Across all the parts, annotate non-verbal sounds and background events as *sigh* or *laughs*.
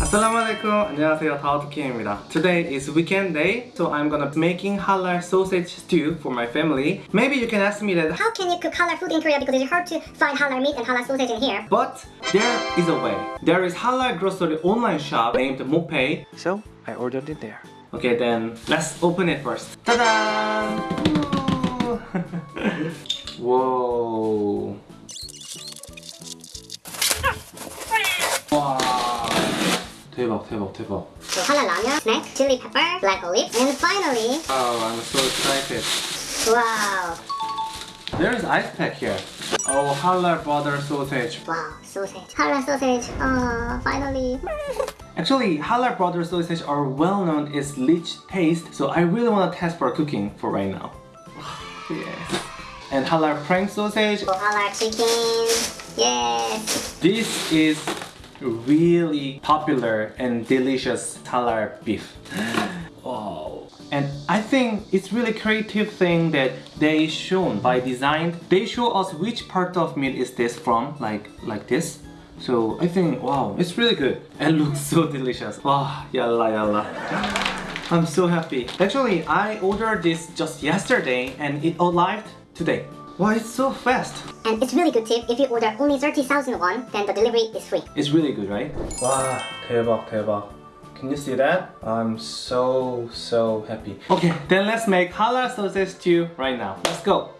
Assalamualaikum. 안녕하세요. 다우트킴입니다. Today is weekend day, so I'm gonna be making halal sausage stew for my family. Maybe you can ask me that, How can you cook halal food in Korea because it's hard to find halal meat and halal sausage in here? but there is a way. There is halal grocery online shop named Mopay. So I ordered it there. Okay, then let's open it first. Ta-da! Whoa. 와. 대박, 대박, 대박. So halal ramen, snack, chili pepper, black olive, and finally, Oh, I'm so excited. wow, There is ice pack here. Oh, halal butter sausage. wow, sausage, halal sausage. Oh, finally. Actually, halal butter sausage are well known its rich taste, so I really want to test for cooking for right now. yes. And halal prank sausage. Oh, halal chicken. Yes. This is really popular and delicious halal beef. wow. And I think it's really creative thing that they shown by design. They show us which part of meat is this from, like like this. So I think wow, it's really good and *laughs* looks so delicious. Wow, yalla yalla. I'm so happy. Actually, I ordered this just yesterday and it arrived today. Wow, it's so fast. And it's really good tip. If you order only 30,000 won, then the delivery is free. It's really good, right? 와, 대박, 대박. Can you see that? I'm so, so happy. Okay, then let's make halal sausage stew right now. Let's go.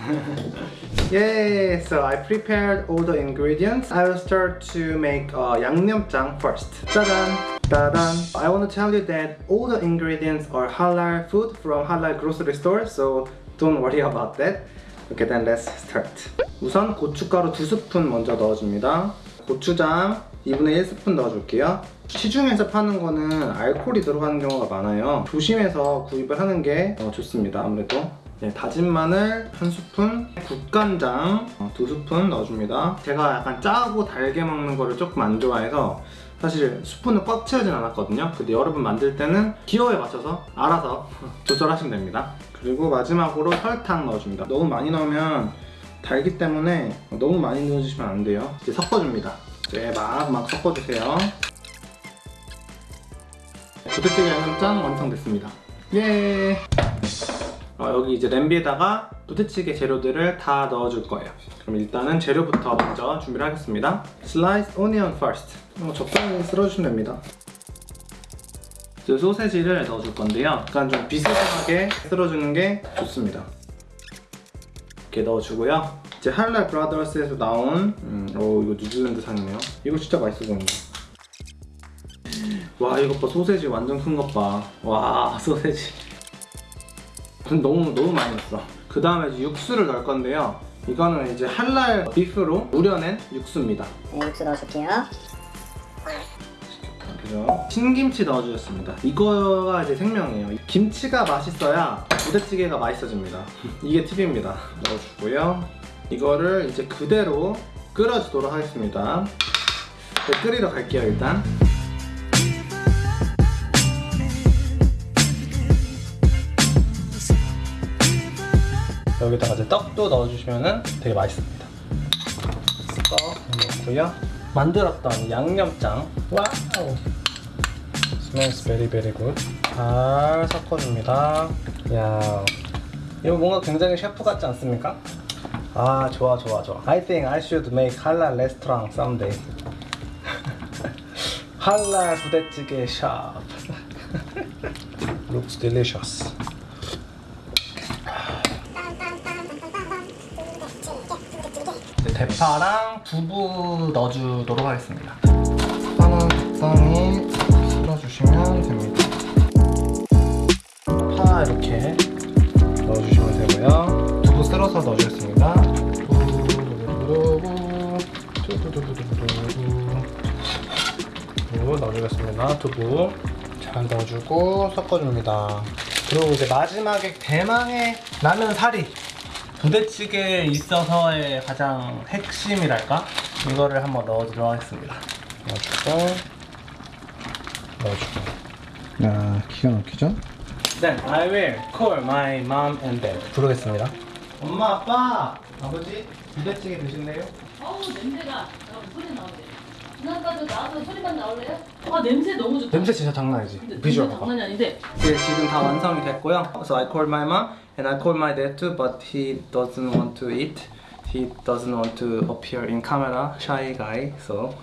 *laughs* Yay! So I prepared all the ingredients. I will start to make uh, 양념장 first. 짜잔! 따단! I want to tell you that all the ingredients are halal food from halal grocery store, so don't worry about that. Okay, then let's start. 우선 고춧가루 2스푼 먼저 넣어줍니다. 고추장 2분의 1스푼 넣어줄게요. 시중에서 파는 거는 알코올이 들어가는 경우가 많아요. 조심해서 구입을 하는 게 어, 좋습니다. 아무래도. 네, 다진 마늘 한 스푼, 국간장 어, 두 스푼 넣어줍니다. 제가 약간 짜고 달게 먹는 거를 조금 안 좋아해서 사실 스푼을 꽉 채우진 않았거든요. 근데 여러분 만들 때는 기호에 맞춰서 알아서 *laughs* 조절하시면 됩니다. 그리고 마지막으로 설탕 넣어줍니다. 너무 많이 넣으면 달기 때문에 너무 많이 넣어주시면 안 돼요. 이제 섞어줍니다. 이제 막 막 섞어주세요. 부대찌개 양념장 완성됐습니다. 예. 어, 여기 이제 냄비에다가 부대찌개 재료들을 다 넣어줄 거예요. 그럼 일단은 재료부터 먼저 준비를 하겠습니다. Onion first. 어, 적당히 쓸어주시면 됩니다. 저 소세지를 넣어줄 건데요. 약간 좀 비스듬하게 쓸어주는 게 좋습니다. 이렇게 넣어주고요. 이제 할랄 브라더스에서 나온 음, 오 이거 뉴질랜드 산이네요. 이거 진짜 맛있어 보인다. 와 이것 봐 소세지 완전 큰 것 봐. 와 소세지. 너무 너무 많이 넣었어. 그 다음에 이제 육수를 넣을 건데요. 이거는 이제 할랄 비프로 우려낸 육수입니다. 네, 육수 넣어줄게요. 그죠? 신김치 넣어주셨습니다. 이거가 이제 생명이에요. 김치가 맛있어야 부대찌개가 맛있어집니다. *laughs* 이게 팁입니다. 넣어주고요. 이거를 이제 그대로 끓여주도록 하겠습니다. 네, 끓이러 갈게요 일단. 여기다가 이제 떡도 넣어주시면 되게 맛있습니다. 떡 넣고요. 만들었던 양념장. 와우. smells very very good. 잘 섞어줍니다. 야, 이거 뭔가 굉장히 셰프 같지 않습니까? 아 좋아 좋아 좋아. I think I should make halal restaurant someday. halal 부대찌개 샵. Looks delicious. 대파랑 두부 넣어주도록 하겠습니다. 파는 적당히 쓸어주시면 됩니다. 파 이렇게 넣어주시면 되고요. 두부 쓸어서 넣어주겠습니다. 두부 넣어주겠습니다. 두부 잘 넣어주고 섞어줍니다. 그리고 이제 마지막에 대망의 라면 사리 부대찌개에 있어서의 가장 핵심이랄까? 이거를 한번 넣어주도록 하겠습니다. 넣어주고 넣어주고 야 기가 막히죠? Then I will call my mom and dad. 부르겠습니다. 엄마, 아빠, 아버지, 부대찌개 드실래요? 어우 냄새가 어, 소리 나 지난번도 나와서 소리만 나올래요? 아 냄새 너무 좋다. 냄새 진짜 장난 아니지? 비주얼 봐봐. 장난이 아닌데. 네, 지금 다 완성이 됐고요. So I called my mom and I called my dad too, but he doesn't want to eat. He doesn't want to appear in camera, shy guy. So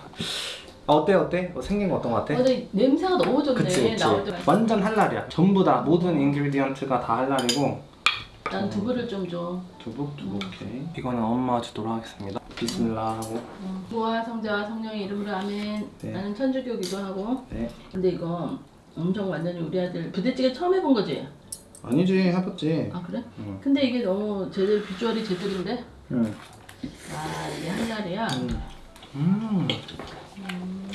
아, 어때 어때? 어, 생긴 거 어떤 거 같아? 아, 근데 냄새가 너무 좋네. 그치 그치. 나올 때 맛있어. 완전 할랄이야. 전부 다 모든 인그리디언트가 다 할랄이고 난 두부를 좀 줘. 두부 두부 오케이. 이거는 엄마 주도록 하겠습니다. 비스밀라 하고 어, 부와 성자와 성령의 이름으로 아멘. 네. 나는 천주교 기도 하고. 네. 근데 이거 엄청 완전히 우리 아들 부대찌개 처음 해본 거지? 아니지 해봤지. 아 그래? 응. 근데 이게 너무 제대로 비주얼이 제대로인데? 응. 아 이게 한날이야. 음.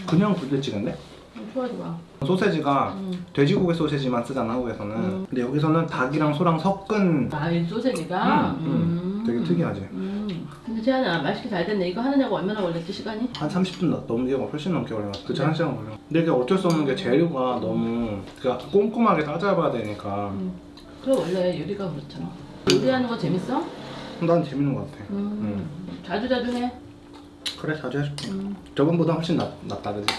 그냥 부대찌개인데? 음, 좋아 좋아. 소세지가 음. 돼지고기 소세지만 쓰잖아 한국에서는. 음. 근데 여기서는 닭이랑 소랑 섞은. 아이 소세지가. 음, 음. 되게 특이하지. 음. 재현아 맛있게 잘 됐네. 이거 하느냐고 얼마나 걸렸지 시간이? 한 30분 넘- 넘게 훨씬 넘게 걸려요. 그치 한 시간 걸려. 근데 이게 어쩔 수 없는 게 재료가 너무 그러니까 꼼꼼하게 따져봐야 되니까. 음. 그래 원래 요리가 그렇잖아. 요리하는 거 재밌어? 난 재밌는 것 같아. 음. 자주 자주 해. 그래 자주 해줄게. 음. 저번보다 훨씬 낫, 낫다 그지?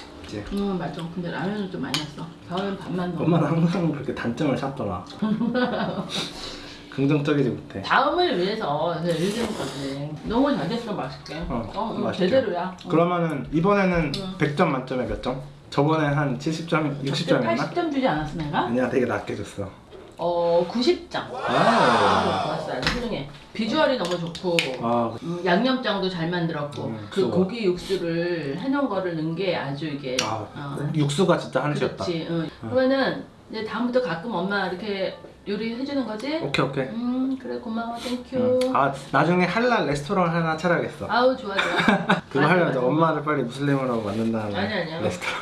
음 맞아. 근데 라면은 좀 많이 했어. 다음엔 밥만 넣어. 엄마는 항상 그렇게 단점을 찾더라. *laughs* 긍정적이지 못해. 다음을 위해서 요리하는 거지. 너무 잘 됐어 맛있게. 어, 어, 음, 맛있죠. 제대로야. 어. 그러면은 이번에는 응. 100점 만점에 몇 점? 저번에 한 70점, 60점이었나? 80점 주지 않았어 내가? 아니야 되게 낮게 줬어. 어 90점. 아, 좋았어 아주 훌륭해. 비주얼이 너무 좋고 아 음, 양념장도 잘 만들었고 음, 그. 고기 육수를 해놓은 거를 넣은 게 아주 이게 아, 어, 육수가 진짜 한 수였다. 그렇지. 응. 그러면은 이제 다음부터 가끔 엄마 이렇게 요리 해주는 거지? 오케이 오케이. 음 그래 고마워 thank you. 응. 아 나중에 할랄 레스토랑 하나 차려야겠어. 아우 좋아 좋아. *laughs* 그거 하려면 맞아. 엄마를 빨리 무슬림으로 만든 다음에 아니, 아니요. 레스토랑.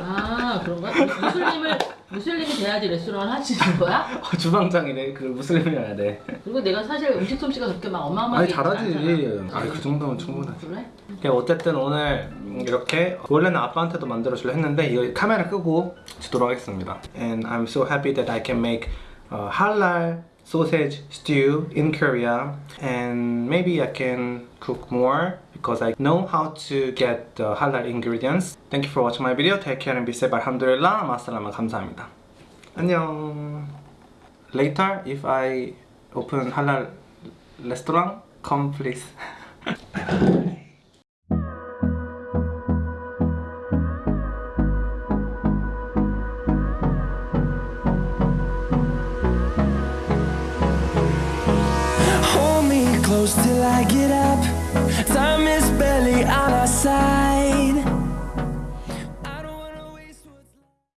아 그런가? 무슬림을 무슬림이 돼야지 레스토랑 하시는 거야? *laughs* 어, 주방장이래. 그 무슬림이어야 돼. 그리고 내가 사실 음식 솜씨가 그렇게 막 어마어마하게 아니 잘하지. 아니 그 정도면 충분하지. 그래? 네, 어쨌든 오늘 이렇게 원래는 아빠한테도 만들어 주려 했는데 이거 카메라 끄고 주도록 하겠습니다. And I'm so happy that I can make uh, halal sausage stew in Korea and maybe I can cook more because I know how to get the halal ingredients. Thank you for watching my video. Take care and be safe. 알함두릴라. 마살라마 감사합니다. 안녕. Later if I open halal restaurant, come please. *laughs* till I get up. Time is barely on our side.